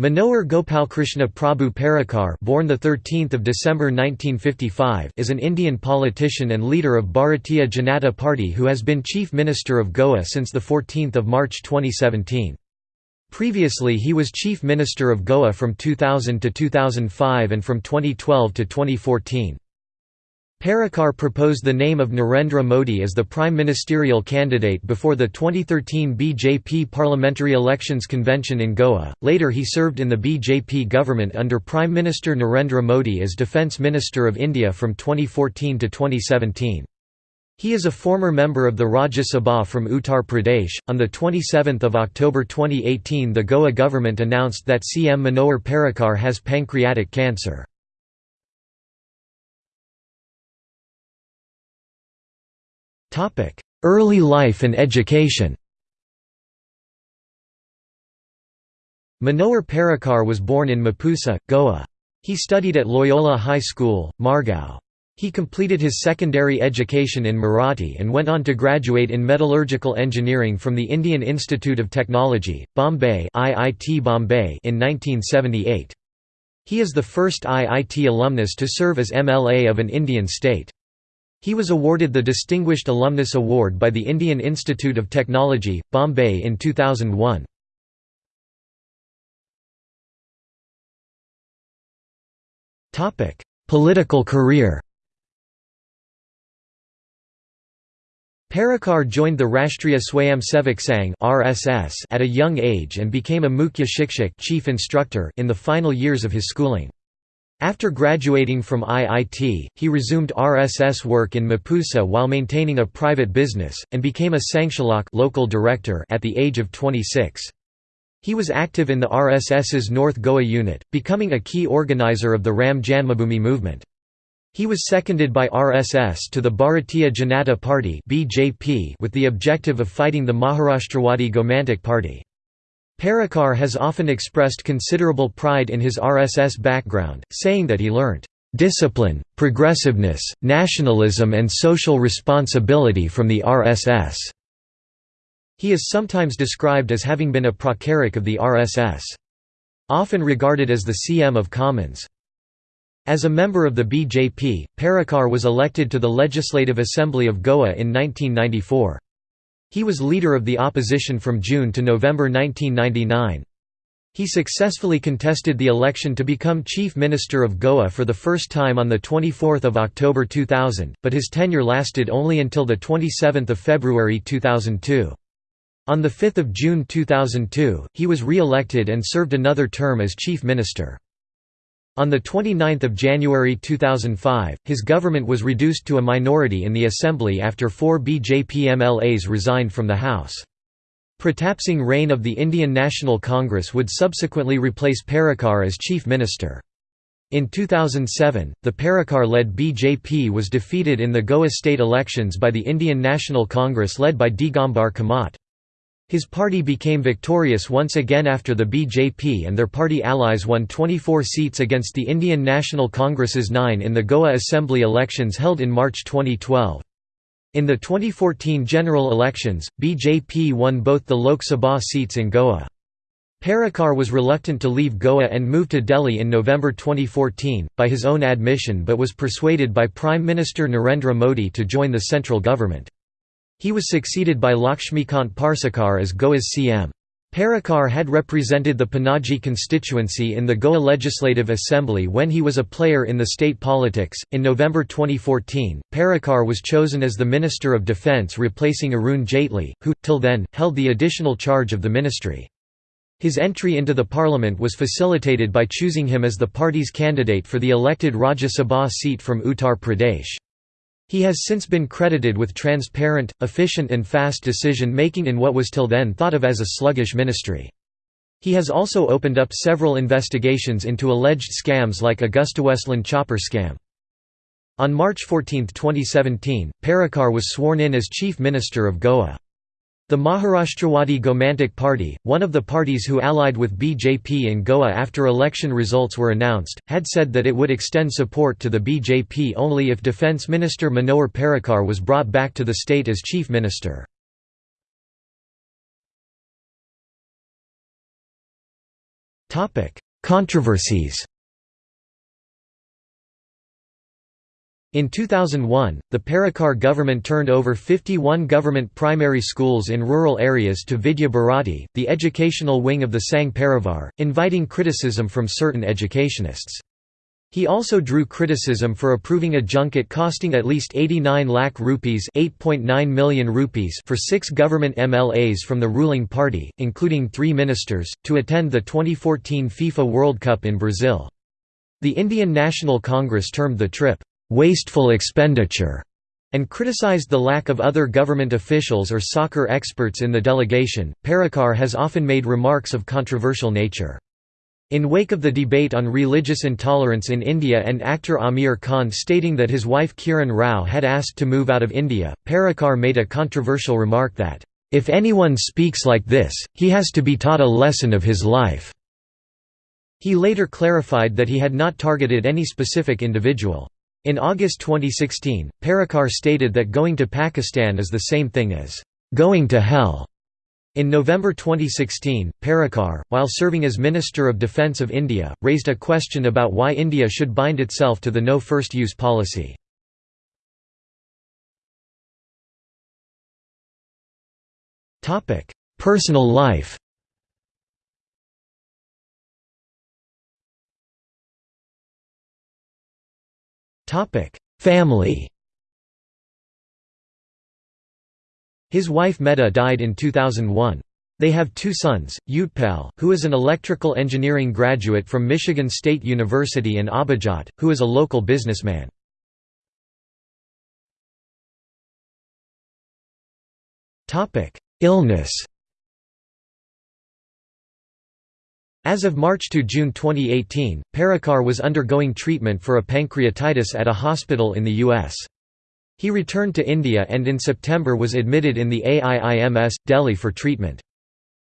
Manohar Gopalkrishna Prabhu Parrikar born the 13th of December 1955 is an Indian politician and leader of Bharatiya Janata Party who has been Chief Minister of Goa since the 14th of March 2017. Previously he was Chief Minister of Goa from 2000 to 2005 and from 2012 to 2014. Parrikar proposed the name of Narendra Modi as the prime ministerial candidate before the 2013 BJP parliamentary elections convention in Goa. Later, he served in the BJP government under Prime Minister Narendra Modi as Defence Minister of India from 2014 to 2017. He is a former member of the Rajya Sabha from Uttar Pradesh. On the 27th of October 2018, the Goa government announced that CM Manohar Parrikar has pancreatic cancer. Early life and education Manohar Parrikar was born in Mapusa, Goa. He studied at Loyola High School, Margao. He completed his secondary education in Marathi and went on to graduate in metallurgical engineering from the Indian Institute of Technology, Bombay IIT Bombay in 1978. He is the first IIT alumnus to serve as MLA of an Indian state. He was awarded the Distinguished Alumnus Award by the Indian Institute of Technology, Bombay in 2001. Political career Parrikar joined the Rashtriya Swayamsevak Sangh (RSS) at a young age and became a Mukhya Shikshak (chief instructor) in the final years of his schooling. After graduating from IIT, he resumed RSS work in Mapusa while maintaining a private business, and became a Sanghchalak local director at the age of 26. He was active in the RSS's North Goa unit, becoming a key organizer of the Ram Janmabhoomi movement. He was seconded by RSS to the Bharatiya Janata Party with the objective of fighting the Maharashtrawadi Gomantak Party. Parrikar has often expressed considerable pride in his RSS background, saying that he learnt discipline, progressiveness, nationalism and social responsibility from the RSS. He is sometimes described as having been a pracharak of the RSS. Often regarded as the CM of Commons. As a member of the BJP, Parrikar was elected to the Legislative Assembly of Goa in 1994. He was leader of the opposition from June to November 1999. He successfully contested the election to become Chief Minister of Goa for the first time on 24 October 2000, but his tenure lasted only until 27 February 2002. On 5 June 2002, he was re-elected and served another term as Chief Minister. On 29 January 2005, his government was reduced to a minority in the assembly after four BJP MLAs resigned from the House. Pratap Singh Rane of the Indian National Congress would subsequently replace Parrikar as chief minister. In 2007, the Parrikar-led BJP was defeated in the Goa state elections by the Indian National Congress led by Digambar Kamat. His party became victorious once again after the BJP and their party allies won 24 seats against the Indian National Congress's 9 in the Goa Assembly elections held in March 2012. In the 2014 general elections, BJP won both the Lok Sabha seats in Goa. Parrikar was reluctant to leave Goa and moved to Delhi in November 2014, by his own admission but was persuaded by Prime Minister Narendra Modi to join the central government. He was succeeded by Lakshmikant Parsekar as Goa's CM. Parrikar had represented the Panaji constituency in the Goa Legislative Assembly when he was a player in the state politics. In November 2014, Parrikar was chosen as the Minister of Defence replacing Arun Jaitley, who, till then, held the additional charge of the ministry. His entry into the parliament was facilitated by choosing him as the party's candidate for the elected Rajya Sabha seat from Uttar Pradesh. He has since been credited with transparent, efficient and fast decision-making in what was till then thought of as a sluggish ministry. He has also opened up several investigations into alleged scams like AgustaWestland chopper scam. On March 14, 2017, Parrikar was sworn in as Chief Minister of Goa. The Maharashtrawadi Gomantak Party, one of the parties who allied with BJP in Goa after election results were announced, had said that it would extend support to the BJP only if Defence Minister Manohar Parrikar was brought back to the state as Chief Minister. Controversies In 2001, the Parrikar government turned over 51 government primary schools in rural areas to Vidya Bharati, the educational wing of the Sangh Parivar, inviting criticism from certain educationists. He also drew criticism for approving a junket costing at least 89 lakh rupees, 8.9 million rupees for six government MLAs from the ruling party, including three ministers, to attend the 2014 FIFA World Cup in Brazil. The Indian National Congress termed the trip, "...wasteful expenditure", and criticized the lack of other government officials or soccer experts in the delegation. Parrikar has often made remarks of controversial nature. In wake of the debate on religious intolerance in India and actor Aamir Khan stating that his wife Kiran Rao had asked to move out of India, Parrikar made a controversial remark that, "...if anyone speaks like this, he has to be taught a lesson of his life." He later clarified that he had not targeted any specific individual. In August 2016, Parrikar stated that going to Pakistan is the same thing as, "...going to hell." In November 2016, Parrikar, while serving as Minister of Defence of India, raised a question about why India should bind itself to the no first use policy. Personal life Family His wife Medha died in 2001. They have two sons, Utpal, who is an electrical engineering graduate from Michigan State University and Abhijat, who is a local businessman. Illness As of March to June 2018, Parrikar was undergoing treatment for a pancreatitis at a hospital in the U.S. He returned to India and in September was admitted in the AIIMS, Delhi for treatment.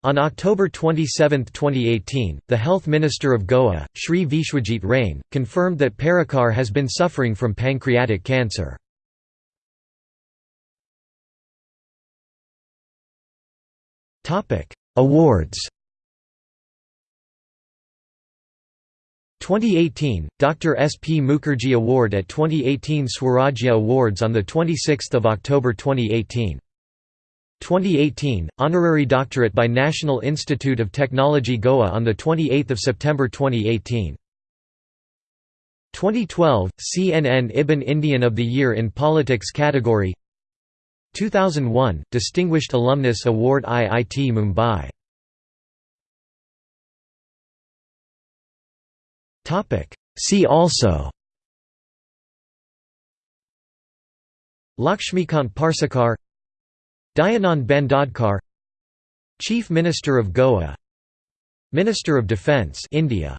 On October 27, 2018, the Health Minister of Goa, Shri Vishwajit Rane, confirmed that Parrikar has been suffering from pancreatic cancer. Awards 2018, Dr. S. P. Mukherjee Award at 2018 Swarajya Awards on 26 October 2018. 2018, Honorary Doctorate by National Institute of Technology Goa on 28 September 2018. 2012, CNN IBN Indian of the Year in Politics category 2001, Distinguished Alumnus Award IIT Mumbai See also. Lakshmikant Parsekar Dayanand Bandodkar Chief Minister of Goa. Minister of Defence India